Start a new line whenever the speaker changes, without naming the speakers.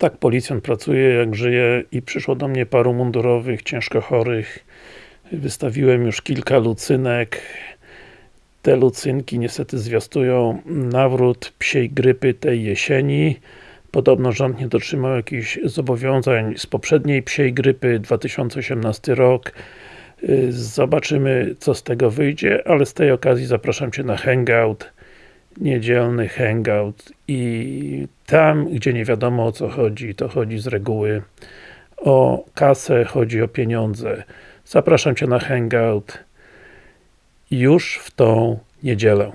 Tak policjant pracuje, jak żyje i przyszło do mnie paru mundurowych, ciężko chorych. Wystawiłem już kilka lucynek. Te lucynki niestety zwiastują nawrót psiej grypy tej jesieni. Podobno rząd nie dotrzymał jakichś zobowiązań z poprzedniej psiej grypy, 2018 rok. Zobaczymy, co z tego wyjdzie, ale z tej okazji zapraszam Cię na hangout niedzielny hangout i tam, gdzie nie wiadomo o co chodzi, to chodzi z reguły o kasę, chodzi o pieniądze. Zapraszam Cię na hangout już w tą niedzielę.